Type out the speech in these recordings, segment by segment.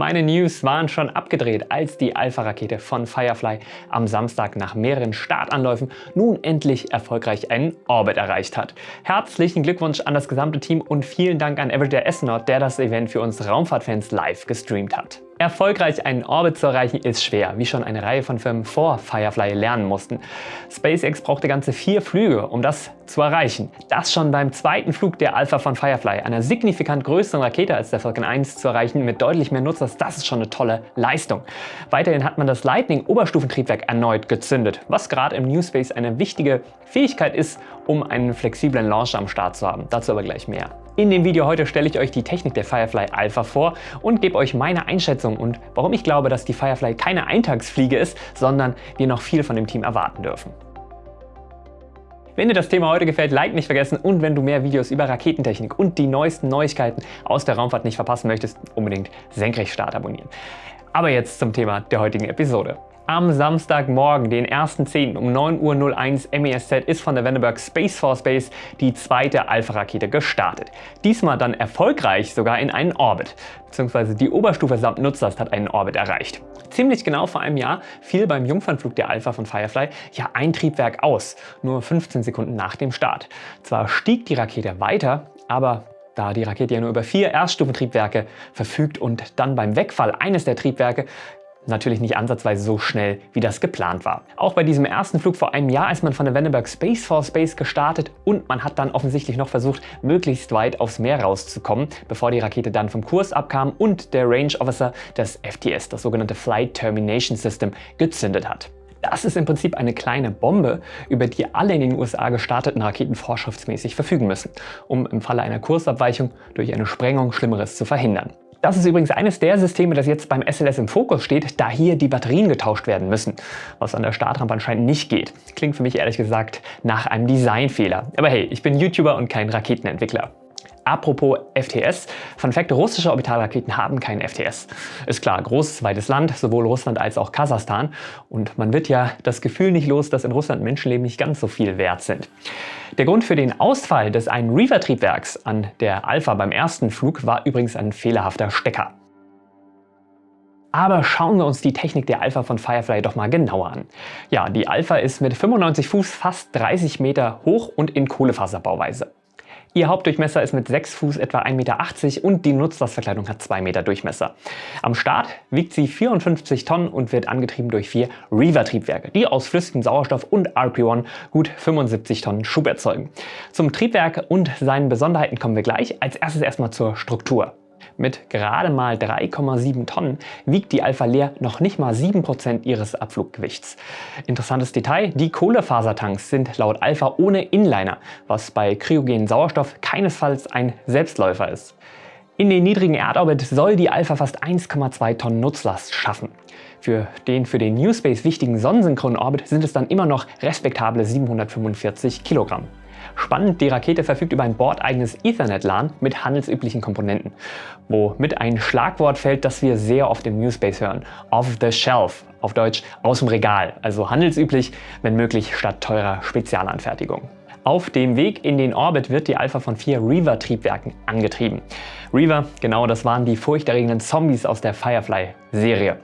Meine News waren schon abgedreht, als die Alpha-Rakete von Firefly am Samstag nach mehreren Startanläufen nun endlich erfolgreich einen Orbit erreicht hat. Herzlichen Glückwunsch an das gesamte Team und vielen Dank an Everyday Astronaut, der das Event für uns Raumfahrtfans live gestreamt hat. Erfolgreich einen Orbit zu erreichen ist schwer, wie schon eine Reihe von Firmen vor Firefly lernen mussten. SpaceX brauchte ganze vier Flüge, um das zu erreichen. Das schon beim zweiten Flug der Alpha von Firefly, einer signifikant größeren Rakete als der Falcon 1 zu erreichen mit deutlich mehr Nutzers, das ist schon eine tolle Leistung. Weiterhin hat man das Lightning Oberstufentriebwerk erneut gezündet, was gerade im New Space eine wichtige Fähigkeit ist, um einen flexiblen Launcher am Start zu haben. Dazu aber gleich mehr. In dem Video heute stelle ich euch die Technik der Firefly Alpha vor und gebe euch meine Einschätzung und warum ich glaube, dass die Firefly keine Eintagsfliege ist, sondern wir noch viel von dem Team erwarten dürfen. Wenn dir das Thema heute gefällt, Like nicht vergessen und wenn du mehr Videos über Raketentechnik und die neuesten Neuigkeiten aus der Raumfahrt nicht verpassen möchtest, unbedingt Senkrechtstart abonnieren. Aber jetzt zum Thema der heutigen Episode. Am Samstagmorgen, den 1.10. um 9.01 Uhr MESZ ist von der Vandenberg Space Force Base die zweite Alpha-Rakete gestartet. Diesmal dann erfolgreich sogar in einen Orbit, beziehungsweise die Oberstufe samt Nutzlast hat einen Orbit erreicht. Ziemlich genau vor einem Jahr fiel beim Jungfernflug der Alpha von Firefly ja ein Triebwerk aus, nur 15 Sekunden nach dem Start. Zwar stieg die Rakete weiter, aber da die Rakete ja nur über vier Erststufentriebwerke verfügt und dann beim Wegfall eines der Triebwerke Natürlich nicht ansatzweise so schnell, wie das geplant war. Auch bei diesem ersten Flug vor einem Jahr ist man von der Vandenberg Space Force Base gestartet und man hat dann offensichtlich noch versucht, möglichst weit aufs Meer rauszukommen, bevor die Rakete dann vom Kurs abkam und der Range Officer das FTS, das sogenannte Flight Termination System, gezündet hat. Das ist im Prinzip eine kleine Bombe, über die alle in den USA gestarteten Raketen vorschriftsmäßig verfügen müssen, um im Falle einer Kursabweichung durch eine Sprengung Schlimmeres zu verhindern. Das ist übrigens eines der Systeme, das jetzt beim SLS im Fokus steht, da hier die Batterien getauscht werden müssen, was an der Startrampe anscheinend nicht geht. Klingt für mich ehrlich gesagt nach einem Designfehler. Aber hey, ich bin YouTuber und kein Raketenentwickler. Apropos FTS, Fun Fact, russische Orbitalraketen haben keinen FTS. Ist klar, großes, weites Land, sowohl Russland als auch Kasachstan. Und man wird ja das Gefühl nicht los, dass in Russland Menschenleben nicht ganz so viel wert sind. Der Grund für den Ausfall des einen Reaver-Triebwerks an der Alpha beim ersten Flug war übrigens ein fehlerhafter Stecker. Aber schauen wir uns die Technik der Alpha von Firefly doch mal genauer an. Ja, die Alpha ist mit 95 Fuß fast 30 Meter hoch und in Kohlefaserbauweise. Ihr Hauptdurchmesser ist mit 6 Fuß etwa 1,80 Meter und die Nutzlastverkleidung hat 2 Meter Durchmesser. Am Start wiegt sie 54 Tonnen und wird angetrieben durch vier Reaver-Triebwerke, die aus flüssigem Sauerstoff und RP-1 gut 75 Tonnen Schub erzeugen. Zum Triebwerk und seinen Besonderheiten kommen wir gleich. Als erstes erstmal zur Struktur. Mit gerade mal 3,7 Tonnen wiegt die Alpha Leer noch nicht mal 7% ihres Abfluggewichts. Interessantes Detail, die Kohlefasertanks sind laut Alpha ohne Inliner, was bei kryogenen Sauerstoff keinesfalls ein Selbstläufer ist. In den niedrigen Erdorbit soll die Alpha fast 1,2 Tonnen Nutzlast schaffen. Für den für den New Space wichtigen sonnensynchronen Orbit sind es dann immer noch respektable 745 Kilogramm. Spannend, die Rakete verfügt über ein bordeigenes Ethernet-LAN mit handelsüblichen Komponenten, womit ein Schlagwort fällt, das wir sehr oft im Newspace hören. Off the shelf, auf Deutsch aus dem Regal, also handelsüblich, wenn möglich statt teurer Spezialanfertigung. Auf dem Weg in den Orbit wird die Alpha von vier Reaver-Triebwerken angetrieben. Reaver, genau das waren die furchterregenden Zombies aus der Firefly-Serie.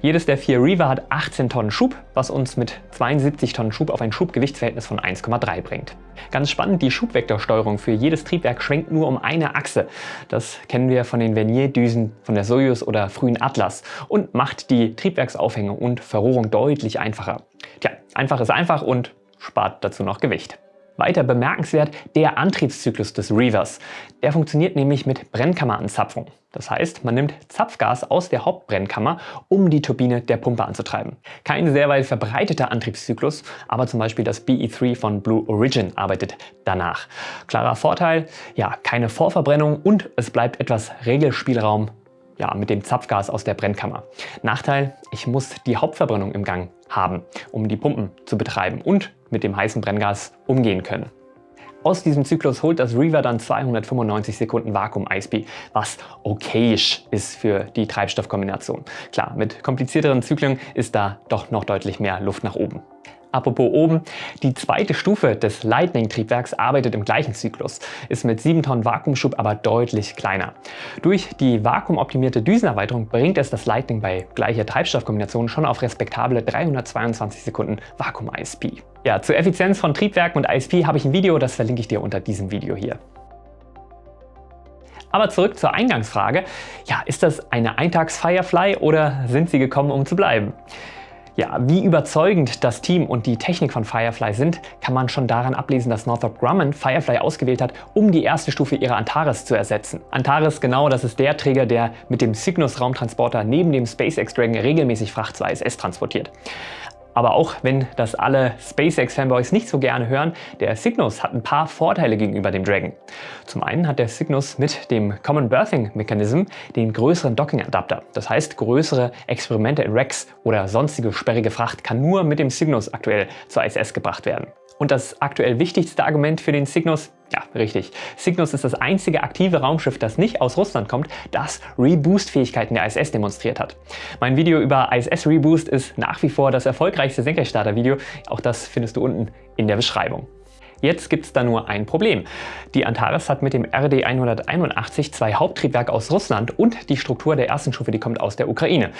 Jedes der vier Reaver hat 18 Tonnen Schub, was uns mit 72 Tonnen Schub auf ein Schubgewichtsverhältnis von 1,3 bringt. Ganz spannend, die Schubvektorsteuerung für jedes Triebwerk schwenkt nur um eine Achse. Das kennen wir von den Vernier-Düsen von der Soyuz oder frühen Atlas und macht die Triebwerksaufhängung und Verrohrung deutlich einfacher. Tja, einfach ist einfach und spart dazu noch Gewicht. Weiter bemerkenswert der Antriebszyklus des Reavers. Der funktioniert nämlich mit Brennkammeranzapfung. Das heißt, man nimmt Zapfgas aus der Hauptbrennkammer, um die Turbine der Pumpe anzutreiben. Kein sehr weit verbreiteter Antriebszyklus, aber zum Beispiel das BE3 von Blue Origin arbeitet danach. Klarer Vorteil, ja, keine Vorverbrennung und es bleibt etwas Regelspielraum ja, mit dem Zapfgas aus der Brennkammer. Nachteil, ich muss die Hauptverbrennung im Gang haben, um die Pumpen zu betreiben und mit dem heißen Brenngas umgehen können. Aus diesem Zyklus holt das Reaver dann 295 Sekunden Vakuum-ISP, was okayisch ist für die Treibstoffkombination. Klar, mit komplizierteren Zyklen ist da doch noch deutlich mehr Luft nach oben. Apropos oben, die zweite Stufe des Lightning-Triebwerks arbeitet im gleichen Zyklus, ist mit 7 Tonnen Vakuumschub aber deutlich kleiner. Durch die vakuumoptimierte Düsenerweiterung bringt es das Lightning bei gleicher Treibstoffkombination schon auf respektable 322 Sekunden Vakuum-ISP. Ja, zur Effizienz von Triebwerken und ISP habe ich ein Video, das verlinke ich dir unter diesem Video hier. Aber zurück zur Eingangsfrage. Ja, ist das eine Eintags-Firefly oder sind sie gekommen, um zu bleiben? Ja, wie überzeugend das Team und die Technik von Firefly sind, kann man schon daran ablesen, dass Northrop Grumman Firefly ausgewählt hat, um die erste Stufe ihrer Antares zu ersetzen. Antares, genau, das ist der Träger, der mit dem Cygnus-Raumtransporter neben dem SpaceX Dragon regelmäßig Fracht zur ISS transportiert. Aber auch wenn das alle SpaceX-Fanboys nicht so gerne hören, der Cygnus hat ein paar Vorteile gegenüber dem Dragon. Zum einen hat der Cygnus mit dem Common Berthing Mechanism den größeren Docking-Adapter. Das heißt, größere Experimente in Rex oder sonstige sperrige Fracht kann nur mit dem Cygnus aktuell zur ISS gebracht werden. Und das aktuell wichtigste Argument für den Cygnus? Ja, richtig. Cygnus ist das einzige aktive Raumschiff, das nicht aus Russland kommt, das Reboost-Fähigkeiten der ISS demonstriert hat. Mein Video über ISS Reboost ist nach wie vor das erfolgreichste Senkrechtstarter-Video. Auch das findest du unten in der Beschreibung. Jetzt gibt es da nur ein Problem. Die Antares hat mit dem RD-181 zwei Haupttriebwerke aus Russland und die Struktur der ersten Stufe, die kommt aus der Ukraine.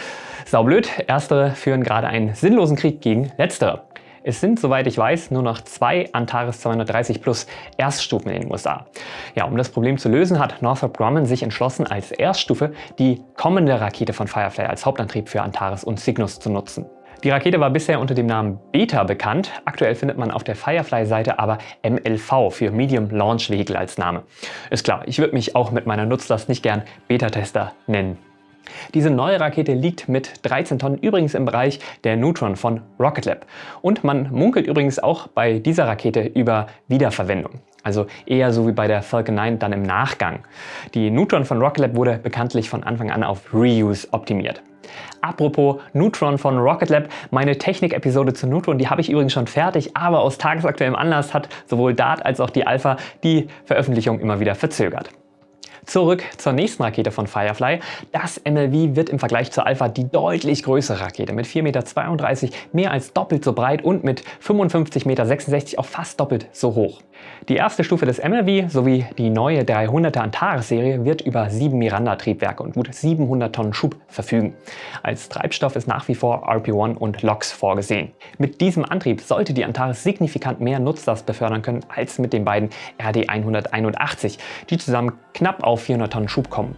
Saublöd, erstere führen gerade einen sinnlosen Krieg gegen letztere. Es sind, soweit ich weiß, nur noch zwei Antares 230 Plus Erststufen in den USA. Ja, um das Problem zu lösen, hat Northrop Grumman sich entschlossen, als Erststufe die kommende Rakete von Firefly als Hauptantrieb für Antares und Cygnus zu nutzen. Die Rakete war bisher unter dem Namen Beta bekannt. Aktuell findet man auf der Firefly-Seite aber MLV für Medium Launch Vehicle als Name. Ist klar, ich würde mich auch mit meiner Nutzlast nicht gern Beta-Tester nennen. Diese neue Rakete liegt mit 13 Tonnen übrigens im Bereich der Neutron von Rocket Lab. Und man munkelt übrigens auch bei dieser Rakete über Wiederverwendung. Also eher so wie bei der Falcon 9 dann im Nachgang. Die Neutron von Rocket Lab wurde bekanntlich von Anfang an auf Reuse optimiert. Apropos Neutron von Rocket Lab, meine Technik-Episode zu Neutron, die habe ich übrigens schon fertig, aber aus tagesaktuellem Anlass hat sowohl DART als auch die Alpha die Veröffentlichung immer wieder verzögert. Zurück zur nächsten Rakete von Firefly. Das MLV wird im Vergleich zur Alpha die deutlich größere Rakete mit 4,32 Meter, mehr als doppelt so breit und mit 55,66 Meter auch fast doppelt so hoch. Die erste Stufe des MLV sowie die neue 300er Antares-Serie wird über sieben Miranda-Triebwerke und gut 700 Tonnen Schub verfügen. Als Treibstoff ist nach wie vor RP-1 und LOX vorgesehen. Mit diesem Antrieb sollte die Antares signifikant mehr Nutzlast befördern können als mit den beiden RD-181, die zusammen knapp auf 400 Tonnen Schub kommen.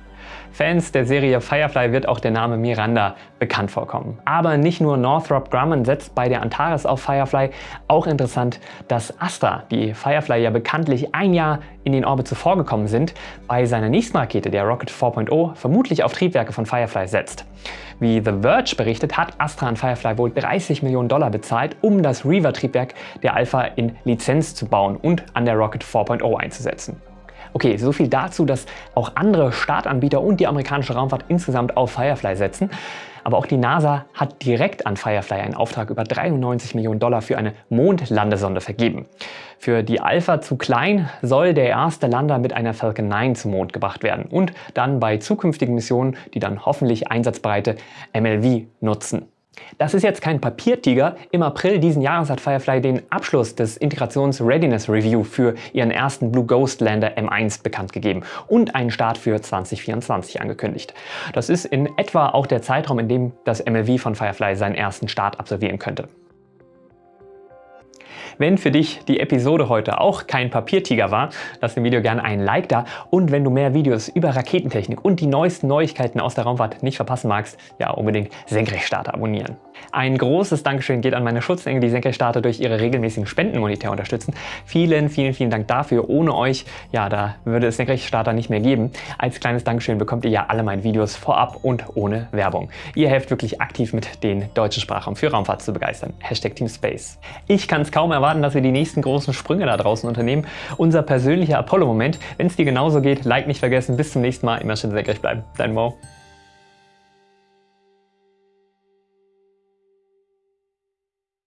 Fans der Serie Firefly wird auch der Name Miranda bekannt vorkommen. Aber nicht nur Northrop Grumman setzt bei der Antares auf Firefly, auch interessant, dass Astra, die Firefly ja bekanntlich ein Jahr in den Orbit zuvor gekommen sind, bei seiner nächsten Rakete, der Rocket 4.0, vermutlich auf Triebwerke von Firefly setzt. Wie The Verge berichtet, hat Astra an Firefly wohl 30 Millionen Dollar bezahlt, um das Reaver-Triebwerk der Alpha in Lizenz zu bauen und an der Rocket 4.0 einzusetzen. Okay, so viel dazu, dass auch andere Startanbieter und die amerikanische Raumfahrt insgesamt auf Firefly setzen. Aber auch die NASA hat direkt an Firefly einen Auftrag über 93 Millionen Dollar für eine Mondlandesonde vergeben. Für die Alpha zu klein soll der erste Lander mit einer Falcon 9 zum Mond gebracht werden und dann bei zukünftigen Missionen die dann hoffentlich einsatzbereite MLV nutzen. Das ist jetzt kein Papiertiger. Im April diesen Jahres hat Firefly den Abschluss des Integrations Readiness Review für ihren ersten Blue Ghost Lander M1 bekannt gegeben und einen Start für 2024 angekündigt. Das ist in etwa auch der Zeitraum, in dem das MLV von Firefly seinen ersten Start absolvieren könnte. Wenn für dich die Episode heute auch kein Papiertiger war, lass dem Video gerne einen Like da und wenn du mehr Videos über Raketentechnik und die neuesten Neuigkeiten aus der Raumfahrt nicht verpassen magst, ja unbedingt Senkrechtstarter abonnieren. Ein großes Dankeschön geht an meine Schutzengel, die Senkrechtstarter durch ihre regelmäßigen Spenden monetär unterstützen. Vielen, vielen, vielen Dank dafür. Ohne euch, ja, da würde es Senkrechtstarter nicht mehr geben. Als kleines Dankeschön bekommt ihr ja alle meine Videos vorab und ohne Werbung. Ihr helft wirklich aktiv mit, den deutschen Sprachraum für Raumfahrt zu begeistern. Hashtag Team Space. Ich kann es kaum erwarten, erwarten, dass wir die nächsten großen Sprünge da draußen unternehmen. Unser persönlicher Apollo-Moment. Wenn es dir genauso geht, Like nicht vergessen. Bis zum nächsten Mal. Immer schön senkrecht bleiben. Dein Mo.